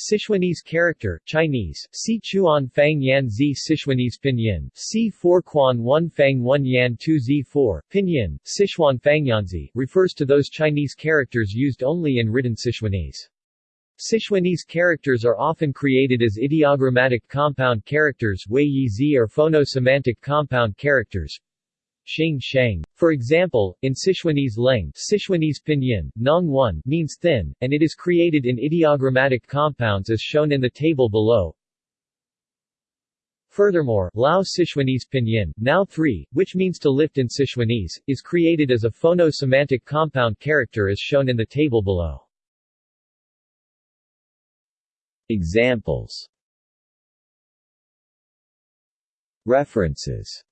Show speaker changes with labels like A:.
A: Sichuanese character, Chinese, Si Chuan Fang Yan Zi Sichuanese pinyin, Si 4 Quan 1 Fang 1 Yan 2 Z 4, pinyin, Sichuan Fangyanzi, refers to those Chinese characters used only in written Sichuanese. Sichuanese characters are often created as ideogrammatic compound characters Wei Yi Zi or phono-semantic compound characters, Xing Sheng. For example, in Sichuanese leng Sichuanese pinyin, nong 1 means thin, and it is created in ideogrammatic compounds as shown in the table below. Furthermore, Lao Sichuanese pinyin, now 3, which means to lift in Sichuanese, is created as a phono-semantic compound character as shown in the table below. Examples References